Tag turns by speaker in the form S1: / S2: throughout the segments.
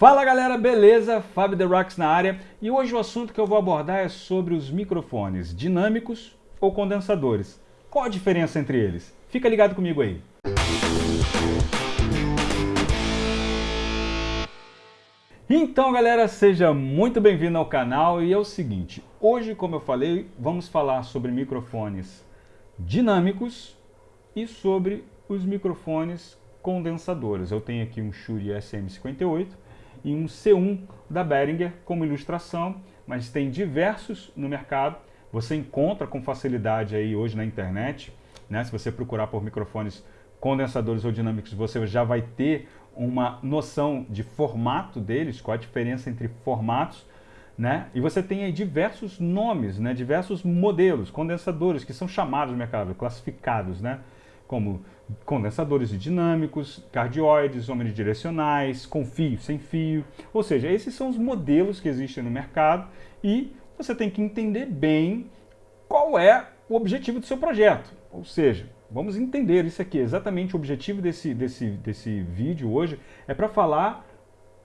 S1: Fala galera, beleza? Fábio The Rocks na área e hoje o assunto que eu vou abordar é sobre os microfones dinâmicos ou condensadores. Qual a diferença entre eles? Fica ligado comigo aí. Então galera, seja muito bem-vindo ao canal e é o seguinte, hoje como eu falei, vamos falar sobre microfones dinâmicos e sobre os microfones condensadores. Eu tenho aqui um Shure SM58 e um C1 da Behringer como ilustração, mas tem diversos no mercado. Você encontra com facilidade aí hoje na internet, né? Se você procurar por microfones condensadores ou dinâmicos, você já vai ter uma noção de formato deles, qual a diferença entre formatos, né? E você tem aí diversos nomes, né? diversos modelos, condensadores que são chamados no mercado, classificados, né? Como condensadores dinâmicos, cardioides, omnidirecionais, com fio, sem fio. Ou seja, esses são os modelos que existem no mercado e você tem que entender bem qual é o objetivo do seu projeto. Ou seja, vamos entender isso aqui. Exatamente o objetivo desse, desse, desse vídeo hoje é para falar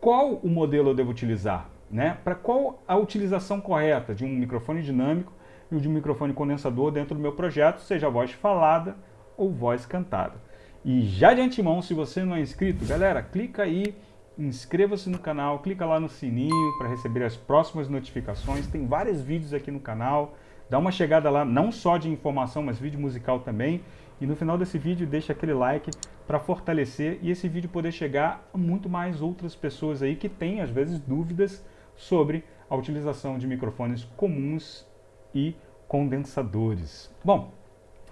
S1: qual o modelo eu devo utilizar, né? para qual a utilização correta de um microfone dinâmico e de um microfone condensador dentro do meu projeto, seja voz falada ou voz cantada. E já de antemão, se você não é inscrito, galera, clica aí, inscreva-se no canal, clica lá no sininho para receber as próximas notificações. Tem vários vídeos aqui no canal, dá uma chegada lá, não só de informação, mas vídeo musical também. E no final desse vídeo deixa aquele like para fortalecer e esse vídeo poder chegar a muito mais outras pessoas aí que têm às vezes dúvidas sobre a utilização de microfones comuns e condensadores. Bom,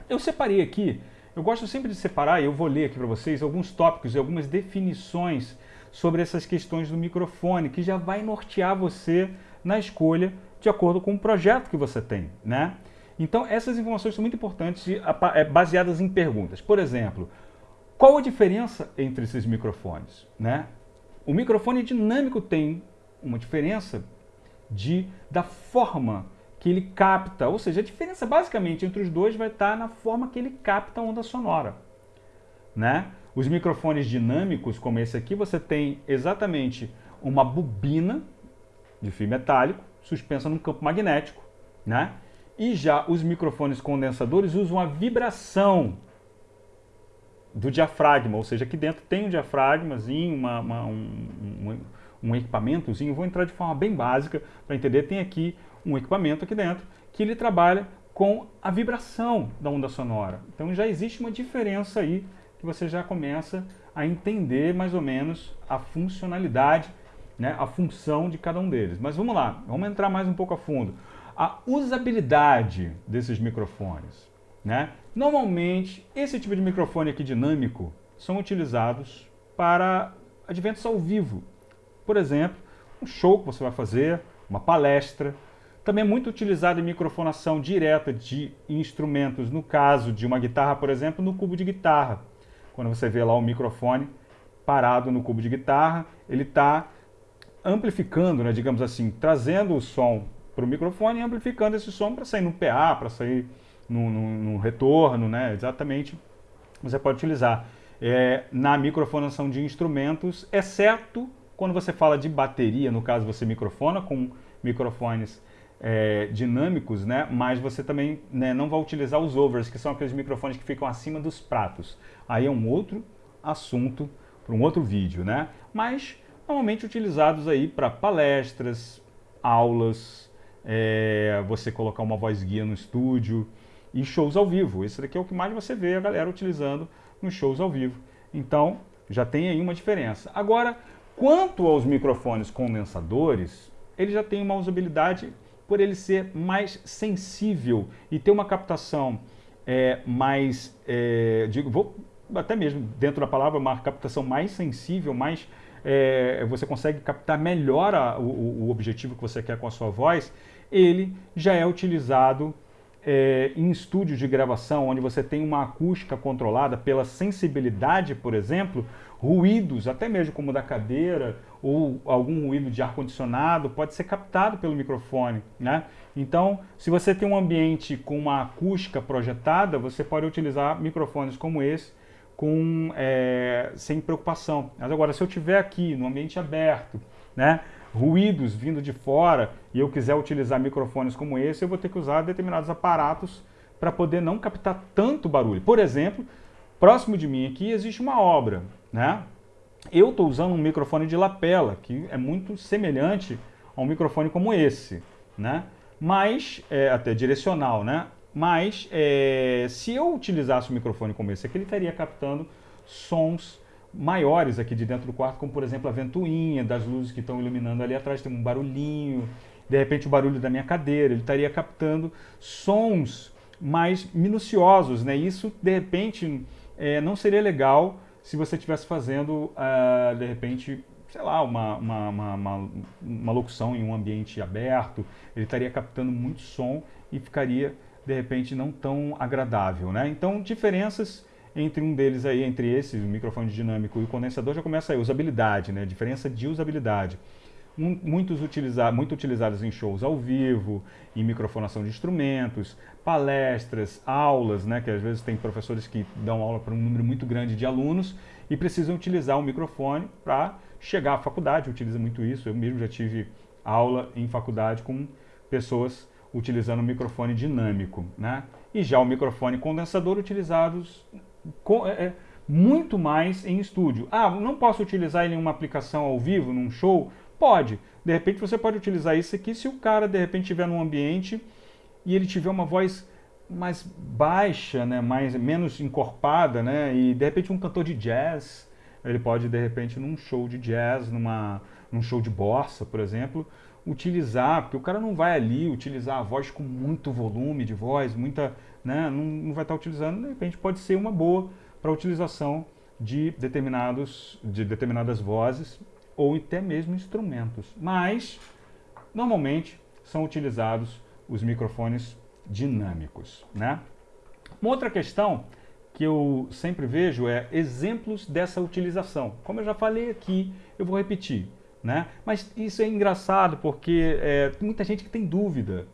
S1: eu separei aqui eu gosto sempre de separar, e eu vou ler aqui para vocês, alguns tópicos e algumas definições sobre essas questões do microfone, que já vai nortear você na escolha de acordo com o projeto que você tem, né? Então, essas informações são muito importantes é, baseadas em perguntas. Por exemplo, qual a diferença entre esses microfones? Né? O microfone dinâmico tem uma diferença de, da forma que ele capta, ou seja, a diferença basicamente entre os dois vai estar na forma que ele capta a onda sonora. Né? Os microfones dinâmicos, como esse aqui, você tem exatamente uma bobina de fio metálico suspensa num campo magnético, né? E já os microfones condensadores usam a vibração do diafragma, ou seja, aqui dentro tem um diafragmazinho, uma, uma, um, um, um equipamentozinho, vou entrar de forma bem básica para entender, tem aqui um equipamento aqui dentro que ele trabalha com a vibração da onda sonora. Então já existe uma diferença aí que você já começa a entender mais ou menos a funcionalidade, né, a função de cada um deles. Mas vamos lá, vamos entrar mais um pouco a fundo. A usabilidade desses microfones. Né? Normalmente, esse tipo de microfone aqui dinâmico são utilizados para adventos ao vivo. Por exemplo, um show que você vai fazer, uma palestra, também é muito utilizado em microfonação direta de instrumentos, no caso de uma guitarra, por exemplo, no cubo de guitarra. Quando você vê lá o microfone parado no cubo de guitarra, ele está amplificando, né, digamos assim, trazendo o som para o microfone e amplificando esse som para sair no PA, para sair no, no, no, retorno, né, exatamente, você pode utilizar é, na microfonação de instrumentos, exceto quando você fala de bateria, no caso você microfona com microfones é, dinâmicos, né? mas você também né, não vai utilizar os overs, que são aqueles microfones que ficam acima dos pratos. Aí é um outro assunto para um outro vídeo, né? Mas normalmente utilizados aí para palestras, aulas, é, você colocar uma voz guia no estúdio e shows ao vivo. Esse daqui é o que mais você vê a galera utilizando nos shows ao vivo. Então, já tem aí uma diferença. Agora, quanto aos microfones condensadores, ele já tem uma usabilidade por ele ser mais sensível e ter uma captação é, mais, é, digo, vou até mesmo dentro da palavra, uma captação mais sensível, mais é, você consegue captar melhor a, o, o, objetivo que você quer com a sua voz, ele já é utilizado é, em estúdios de gravação, onde você tem uma acústica controlada pela sensibilidade, por exemplo, ruídos, até mesmo como da cadeira ou algum ruído de ar-condicionado, pode ser captado pelo microfone. Né? Então, se você tem um ambiente com uma acústica projetada, você pode utilizar microfones como esse, com, é, sem preocupação. Mas agora, se eu estiver aqui no ambiente aberto, né, ruídos vindo de fora e eu quiser utilizar microfones como esse, eu vou ter que usar determinados aparatos para poder não captar tanto barulho. Por exemplo, próximo de mim aqui existe uma obra, né? Eu estou usando um microfone de lapela, que é muito semelhante a um microfone como esse, né? Mas, é, até direcional, né? Mas, é, se eu utilizasse um microfone como esse aqui, ele estaria captando sons maiores aqui de dentro do quarto, como por exemplo a ventoinha das luzes que estão iluminando ali atrás, tem um barulhinho, de repente o barulho da minha cadeira, ele estaria captando sons mais minuciosos, né? Isso de repente é, não seria legal se você estivesse fazendo, uh, de repente, sei lá, uma, uma, uma, uma, locução em um ambiente aberto, ele estaria captando muito som e ficaria, de repente, não tão agradável, né? Então, diferenças entre um deles aí, entre esse, o microfone dinâmico e o condensador, já começa aí, usabilidade, né? Diferença de usabilidade. Muitos utiliza, muito utilizados em shows ao vivo, em microfonação de instrumentos, palestras, aulas, né? Que às vezes tem professores que dão aula para um número muito grande de alunos e precisam utilizar o microfone para chegar à faculdade, utiliza muito isso. Eu mesmo já tive aula em faculdade com pessoas utilizando o microfone dinâmico, né? E já o microfone condensador utilizados com, é, é, muito mais em estúdio. Ah, não posso utilizar ele em uma aplicação ao vivo, num show? Pode. De repente você pode utilizar isso aqui se o cara de repente estiver num ambiente e ele tiver uma voz mais baixa, né, mais menos encorpada, né, e de repente um cantor de jazz, ele pode de repente num show de jazz, numa num show de bossa, por exemplo, utilizar, porque o cara não vai ali utilizar a voz com muito volume de voz, muita, né, não, não vai estar utilizando, de repente pode ser uma boa para utilização de determinados de determinadas vozes ou até mesmo instrumentos. Mas normalmente são utilizados os microfones dinâmicos, né? Uma outra questão que eu sempre vejo é exemplos dessa utilização. Como eu já falei aqui, eu vou repetir. Né? Mas isso é engraçado porque é, tem muita gente que tem dúvida.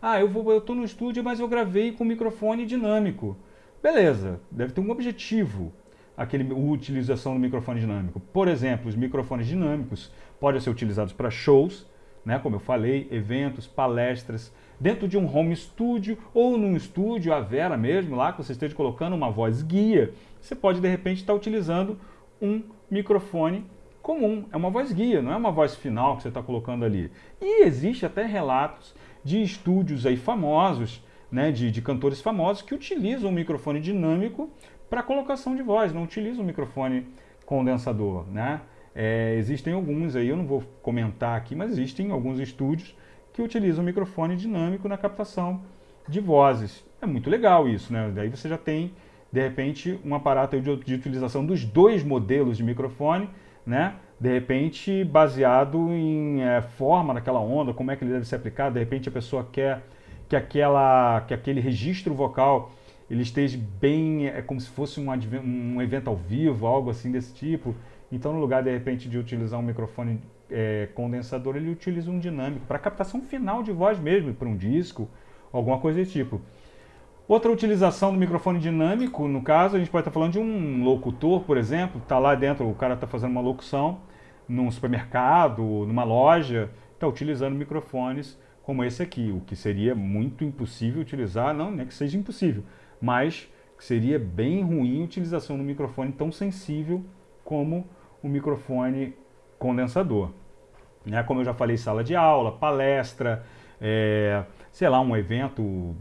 S1: Ah, eu estou no estúdio, mas eu gravei com microfone dinâmico. Beleza, deve ter um objetivo aquele, a utilização do microfone dinâmico. Por exemplo, os microfones dinâmicos podem ser utilizados para shows, né, como eu falei, eventos, palestras, dentro de um home studio ou num estúdio, a Vera mesmo, lá que você esteja colocando uma voz guia, você pode de repente estar utilizando um microfone comum, é uma voz guia, não é uma voz final que você está colocando ali. E existe até relatos de estúdios aí famosos, né, de, de cantores famosos que utilizam o microfone dinâmico para colocação de voz, não utilizam o microfone condensador, né? É, existem alguns aí, eu não vou comentar aqui, mas existem alguns estúdios que utilizam o microfone dinâmico na captação de vozes. É muito legal isso, né? Daí você já tem, de repente, um aparato de, de utilização dos dois modelos de microfone, né? De repente, baseado em é, forma daquela onda, como é que ele deve ser aplicado. De repente, a pessoa quer que, aquela, que aquele registro vocal ele esteja bem, é como se fosse um, um evento ao vivo, algo assim desse tipo. Então, no lugar, de repente, de utilizar um microfone é, condensador, ele utiliza um dinâmico para captação final de voz mesmo, para um disco, alguma coisa desse tipo. Outra utilização do microfone dinâmico, no caso, a gente pode estar falando de um locutor, por exemplo, está lá dentro, o cara está fazendo uma locução num supermercado, numa loja, está utilizando microfones como esse aqui, o que seria muito impossível utilizar, não é que seja impossível, mas seria bem ruim a utilização do microfone tão sensível como o microfone condensador. Né? Como eu já falei, sala de aula, palestra, é, sei lá, um evento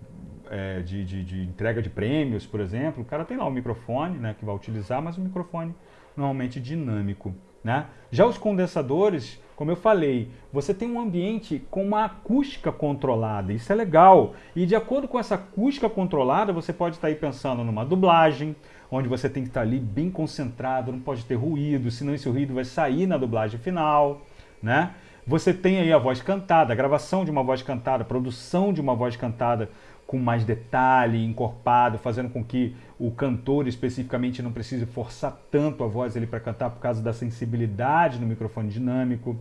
S1: é, de, de, de, entrega de prêmios, por exemplo, o cara tem lá o microfone né, que vai utilizar, mas o microfone normalmente dinâmico. Né? Já os condensadores, como eu falei, você tem um ambiente com uma acústica controlada, isso é legal. E de acordo com essa acústica controlada, você pode estar aí pensando numa dublagem, onde você tem que estar ali bem concentrado, não pode ter ruído, senão esse ruído vai sair na dublagem final. Né? Você tem aí a voz cantada, a gravação de uma voz cantada, a produção de uma voz cantada com mais detalhe, encorpado, fazendo com que o cantor especificamente não precise forçar tanto a voz para cantar por causa da sensibilidade no microfone dinâmico.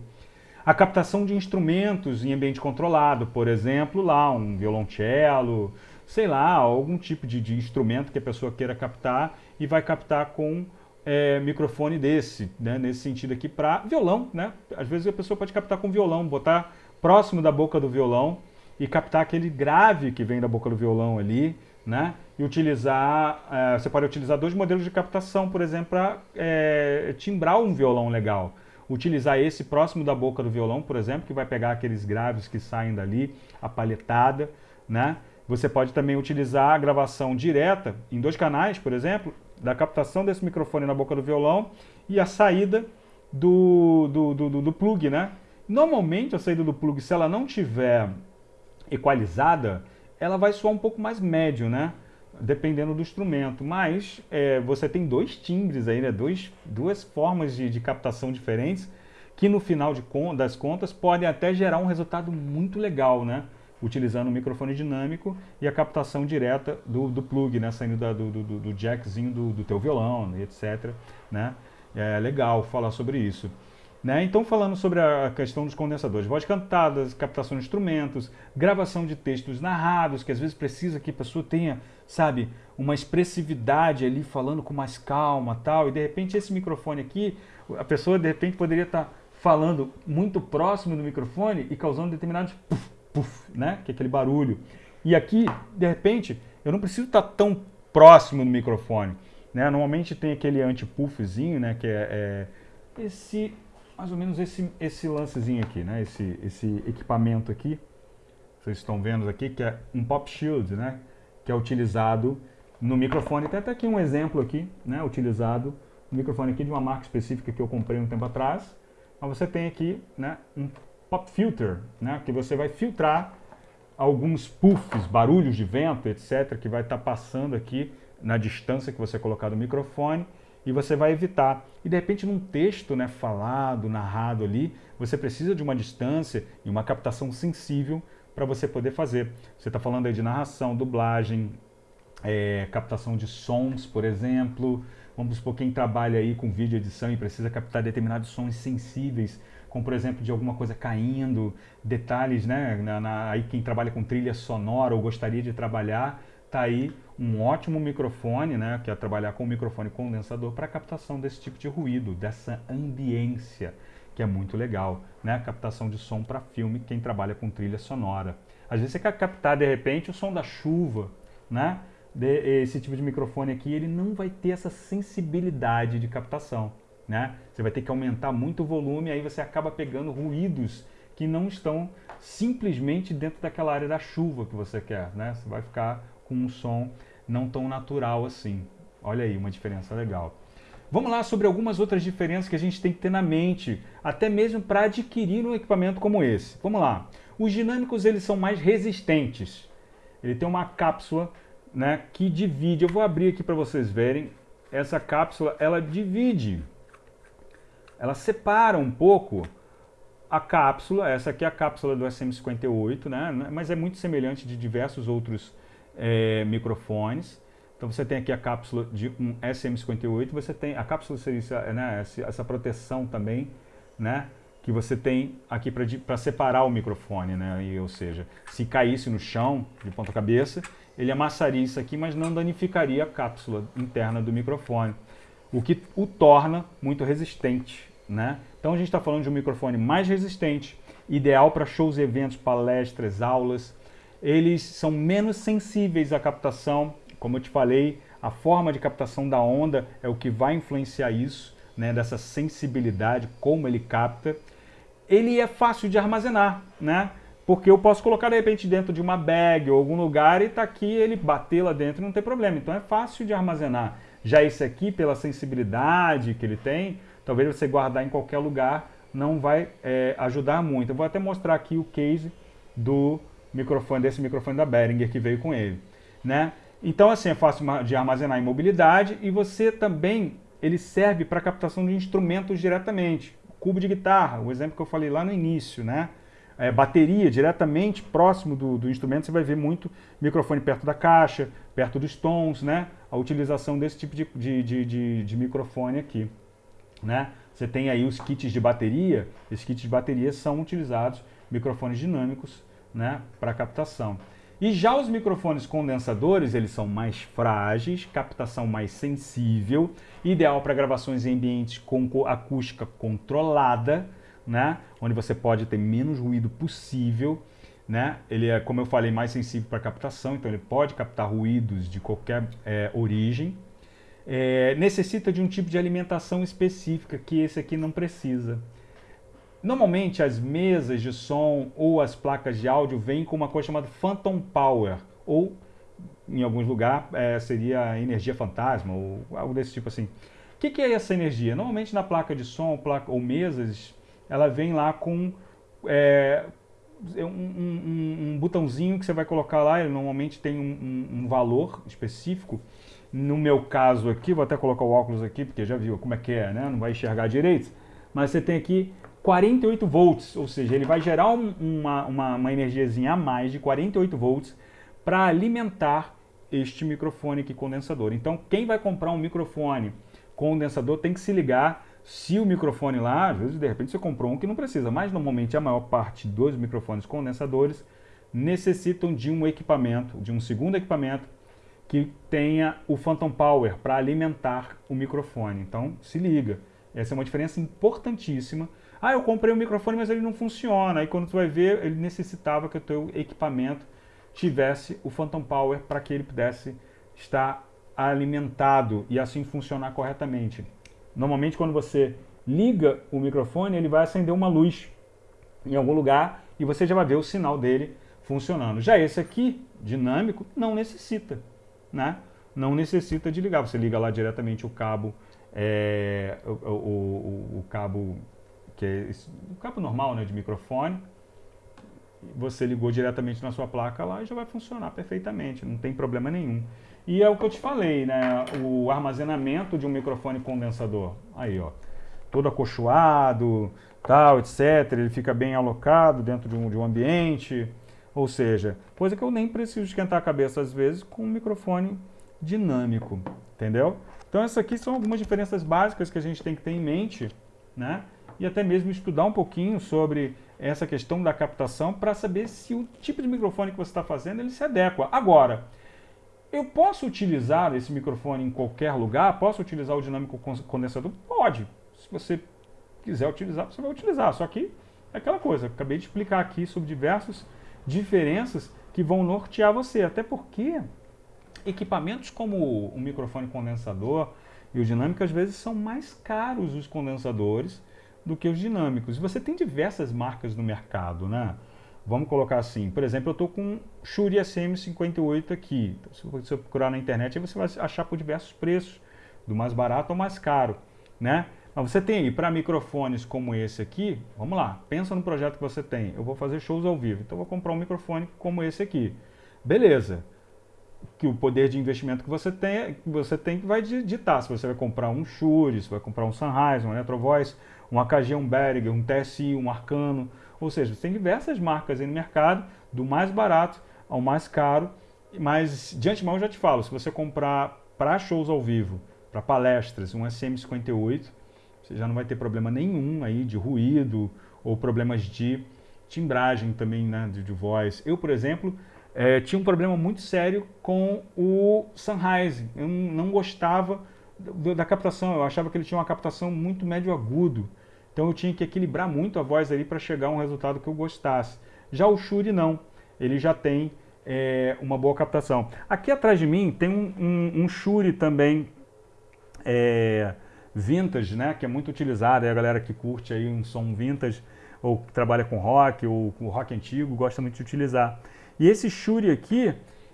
S1: A captação de instrumentos em ambiente controlado, por exemplo, lá um violoncelo, sei lá, algum tipo de, de instrumento que a pessoa queira captar e vai captar com é, microfone desse, né, nesse sentido aqui, para violão, né? Às vezes a pessoa pode captar com violão, botar próximo da boca do violão e captar aquele grave que vem da boca do violão ali, né? E utilizar, é, você pode utilizar dois modelos de captação, por exemplo, para é, timbrar um violão legal. Utilizar esse próximo da boca do violão, por exemplo, que vai pegar aqueles graves que saem dali, a palhetada, né? Você pode também utilizar a gravação direta em dois canais, por exemplo, da captação desse microfone na boca do violão e a saída do, do, do, do plug, né? Normalmente a saída do plug, se ela não tiver equalizada, ela vai soar um pouco mais médio, né? Dependendo do instrumento. Mas é, você tem dois timbres aí, né? Dois, duas formas de, de captação diferentes que no final de, das contas podem até gerar um resultado muito legal, né? utilizando o microfone dinâmico e a captação direta do, do plug, né, saindo da, do, do, do, jackzinho do, do teu violão, etc. Né? É legal falar sobre isso. Né? Então, falando sobre a questão dos condensadores, voz cantadas, captação de instrumentos, gravação de textos narrados, que às vezes precisa que a pessoa tenha, sabe, uma expressividade ali, falando com mais calma tal, e de repente esse microfone aqui, a pessoa de repente poderia estar falando muito próximo do microfone e causando determinados puff, puff, né? Que é aquele barulho. E aqui, de repente, eu não preciso estar tão próximo do microfone. Né? Normalmente tem aquele anti-puffzinho, né? Que é, é, esse, mais ou menos esse, esse lancezinho aqui, né? Esse, esse equipamento aqui, vocês estão vendo aqui, que é um pop shield, né? Que é utilizado no microfone. Tem até aqui um exemplo aqui, né? Utilizado no microfone aqui de uma marca específica que eu comprei um tempo atrás. Mas você tem aqui, né? Um pop filter, né, que você vai filtrar alguns puffs, barulhos de vento, etc., que vai estar tá passando aqui na distância que você colocar do microfone e você vai evitar. E de repente num texto né, falado, narrado ali, você precisa de uma distância e uma captação sensível para você poder fazer. Você está falando aí de narração, dublagem, é, captação de sons, por exemplo. Vamos supor quem trabalha aí com vídeo edição e precisa captar determinados sons sensíveis como por exemplo de alguma coisa caindo, detalhes, né? Na, na, aí quem trabalha com trilha sonora ou gostaria de trabalhar, tá aí um ótimo microfone, né? Que é trabalhar com microfone condensador para captação desse tipo de ruído, dessa ambiência, que é muito legal, né? Captação de som para filme, quem trabalha com trilha sonora. Às vezes você quer captar de repente o som da chuva, né? De, esse tipo de microfone aqui, ele não vai ter essa sensibilidade de captação né? Você vai ter que aumentar muito o volume, aí você acaba pegando ruídos que não estão simplesmente dentro daquela área da chuva que você quer, né? Você vai ficar com um som não tão natural assim. Olha aí, uma diferença legal. Vamos lá sobre algumas outras diferenças que a gente tem que ter na mente, até mesmo para adquirir um equipamento como esse. Vamos lá. Os dinâmicos eles são mais resistentes. Ele tem uma cápsula né, que divide. Eu vou abrir aqui para vocês verem. Essa cápsula ela divide ela separa um pouco a cápsula, essa aqui é a cápsula do SM58, né? mas é muito semelhante de diversos outros é, microfones. Então você tem aqui a cápsula de um SM58, você tem a cápsula seria né, essa proteção também, né, que você tem aqui para separar o microfone, né, e, ou seja, se caísse no chão de ponta cabeça, ele amassaria isso aqui, mas não danificaria a cápsula interna do microfone o que o torna muito resistente. Né? Então a gente está falando de um microfone mais resistente, ideal para shows, eventos, palestras, aulas. Eles são menos sensíveis à captação, como eu te falei, a forma de captação da onda é o que vai influenciar isso, né, dessa sensibilidade, como ele capta. Ele é fácil de armazenar, né? Porque eu posso colocar de repente dentro de uma bag ou algum lugar e tá aqui, ele bater lá dentro não tem problema. Então é fácil de armazenar. Já esse aqui, pela sensibilidade que ele tem, talvez você guardar em qualquer lugar não vai é, ajudar muito. Eu vou até mostrar aqui o case do microfone, desse microfone da Behringer que veio com ele. Né? Então assim, é fácil de armazenar em mobilidade e você também, ele serve para captação de instrumentos diretamente. Cubo de guitarra, o exemplo que eu falei lá no início, né? é, bateria diretamente próximo do, do, instrumento, você vai ver muito microfone perto da caixa, perto dos tons, né? A utilização desse tipo de, de, de, de, de microfone aqui, né? Você tem aí os kits de bateria, esses kits de bateria são utilizados, microfones dinâmicos, né? Para captação. E já os microfones condensadores, eles são mais frágeis, captação mais sensível, ideal para gravações em ambientes com acústica controlada, né? onde você pode ter menos ruído possível. Né? Ele é, como eu falei, mais sensível para captação, então ele pode captar ruídos de qualquer é, origem. É, necessita de um tipo de alimentação específica que esse aqui não precisa. Normalmente as mesas de som ou as placas de áudio vêm com uma coisa chamada Phantom Power, ou em alguns lugares é, seria energia fantasma, ou algo desse tipo assim. O que, que, é essa energia? Normalmente na placa de som placa, ou mesas, ela vem lá com é, um, um, um, botãozinho que você vai colocar lá, ele normalmente tem um, um, valor específico. No meu caso aqui, vou até colocar o óculos aqui, porque já viu como é que é, né? Não vai enxergar direito. Mas você tem aqui 48 volts, ou seja, ele vai gerar uma, uma, uma energiazinha a mais de 48 volts para alimentar este microfone aqui condensador. Então, quem vai comprar um microfone condensador tem que se ligar se o microfone lá, às vezes de repente você comprou um que não precisa, mas normalmente a maior parte dos microfones condensadores necessitam de um equipamento, de um segundo equipamento que tenha o Phantom Power para alimentar o microfone. Então se liga, essa é uma diferença importantíssima. Ah, eu comprei um microfone, mas ele não funciona. Aí quando tu vai ver, ele necessitava que o teu equipamento tivesse o Phantom Power para que ele pudesse estar alimentado e assim funcionar corretamente. Normalmente quando você liga o microfone, ele vai acender uma luz em algum lugar e você já vai ver o sinal dele funcionando. Já esse aqui, dinâmico, não necessita, né? Não necessita de ligar. Você liga lá diretamente o cabo, é, o, o, o, o, cabo que é o cabo normal, né, de microfone. Você ligou diretamente na sua placa lá e já vai funcionar perfeitamente, não tem problema nenhum. E é o que eu te falei, né? O armazenamento de um microfone condensador. Aí, ó. Todo acolchoado, tal, etc. Ele fica bem alocado dentro de um, de um ambiente. Ou seja, coisa que eu nem preciso esquentar a cabeça às vezes com um microfone dinâmico, entendeu? Então essas aqui são algumas diferenças básicas que a gente tem que ter em mente, né? E até mesmo estudar um pouquinho sobre essa questão da captação para saber se o tipo de microfone que você está fazendo ele se adequa. Agora, eu posso utilizar esse microfone em qualquer lugar? Posso utilizar o dinâmico condensador? Pode. Se você quiser utilizar, você vai utilizar. Só que é aquela coisa, acabei de explicar aqui sobre diversas diferenças que vão nortear você. Até porque equipamentos como o microfone condensador e o dinâmico às vezes são mais caros os condensadores do que os dinâmicos. Você tem diversas marcas no mercado, né? Vamos colocar assim, por exemplo, eu estou com um Shure SM58 aqui. Então, se você procurar na internet, você vai achar por diversos preços, do mais barato ao mais caro, né? Mas você tem aí para microfones como esse aqui, vamos lá, pensa no projeto que você tem. Eu vou fazer shows ao vivo, então vou comprar um microfone como esse aqui. Beleza. Que o poder de investimento que você tem, você tem que vai ditar se você vai comprar um Shure, se vai comprar um Sennheiser, um Electrovoice, um AKG, um Behringer, um TSI, um Arcano, ou seja, você tem diversas marcas aí no mercado, do mais barato ao mais caro, mas de antemão eu já te falo, se você comprar para shows ao vivo, para palestras, um SM58, você já não vai ter problema nenhum aí de ruído ou problemas de timbragem também, né, de, de voz. Eu, por exemplo, é, tinha um problema muito sério com o Sennheiser. Eu não gostava da captação, eu achava que ele tinha uma captação muito médio-agudo. Então eu tinha que equilibrar muito a voz ali para chegar a um resultado que eu gostasse. Já o Shure não, ele já tem é, uma boa captação. Aqui atrás de mim tem um, um, um Shure também é, vintage, né, que é muito utilizado, é a galera que curte aí um som vintage, ou que trabalha com rock, ou com rock antigo, gosta muito de utilizar. E esse Shure aqui,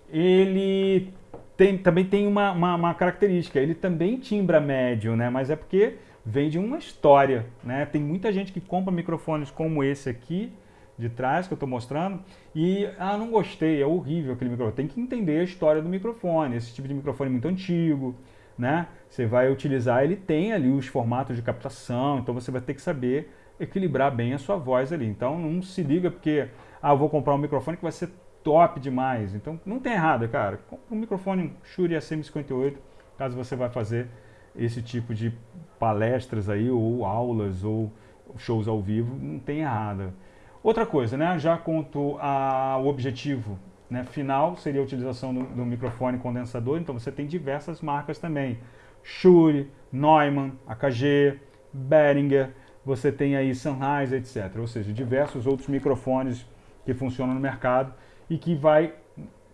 S1: ele tem, também tem uma, uma, uma, característica, ele também timbra médio, né, mas é porque vem de uma história, né? Tem muita gente que compra microfones como esse aqui, de trás, que eu estou mostrando, e, ah, não gostei, é horrível aquele microfone. Tem que entender a história do microfone, esse tipo de microfone é muito antigo, né? Você vai utilizar, ele tem ali os formatos de captação, então você vai ter que saber equilibrar bem a sua voz ali. Então não se liga porque, ah, vou comprar um microfone que vai ser top demais. Então não tem errado, cara. Um microfone Shure SM58, caso você vai fazer esse tipo de palestras aí, ou aulas, ou shows ao vivo, não tem errado. Outra coisa, né? Já quanto ao objetivo, né, final seria a utilização do, do, microfone condensador, então você tem diversas marcas também. Shure, Neumann, AKG, Behringer, você tem aí Sennheiser, etc. Ou seja, diversos outros microfones que funcionam no mercado e que vai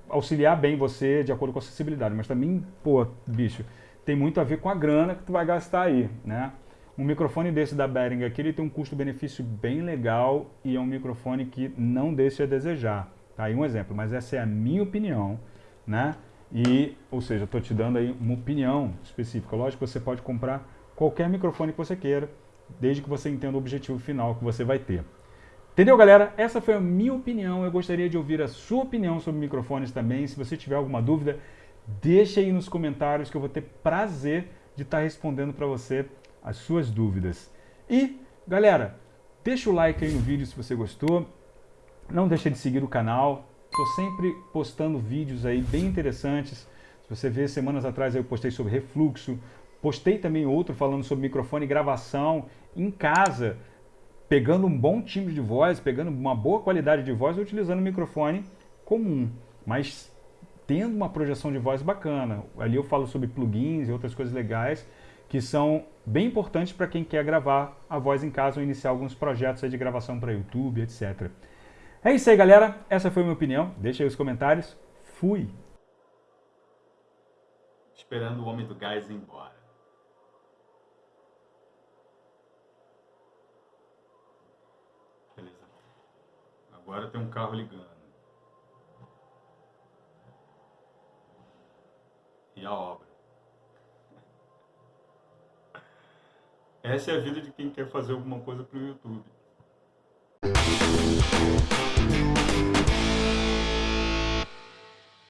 S1: auxiliar bem você de acordo com a acessibilidade. Mas também, pô, bicho, tem muito a ver com a grana que tu vai gastar aí, né? Um microfone desse da Behringer aqui, ele tem um custo-benefício bem legal e é um microfone que não deixa a desejar. Tá aí um exemplo, mas essa é a minha opinião, né? E, ou seja, estou te dando aí uma opinião específica. Lógico que você pode comprar qualquer microfone que você queira, desde que você entenda o objetivo final que você vai ter. Entendeu, galera? Essa foi a minha opinião. Eu gostaria de ouvir a sua opinião sobre microfones também. Se você tiver alguma dúvida, deixa aí nos comentários que eu vou ter prazer de estar respondendo para você as suas dúvidas. E, galera, deixa o like aí no vídeo se você gostou. Não deixa de seguir o canal. Estou sempre postando vídeos aí bem interessantes. Se você ver, semanas atrás eu postei sobre refluxo. Postei também outro falando sobre microfone e gravação em casa, pegando um bom timbre de voz, pegando uma boa qualidade de voz utilizando um microfone comum, mas tendo uma projeção de voz bacana. Ali eu falo sobre plugins e outras coisas legais que são bem importantes para quem quer gravar a voz em casa ou iniciar alguns projetos de gravação para YouTube, etc. É isso aí, galera. Essa foi a minha opinião. Deixa aí os comentários. Fui!
S2: Esperando o homem do gás ir embora. Agora tem um carro ligando. E a obra. Essa é a vida de quem quer fazer alguma coisa para o YouTube.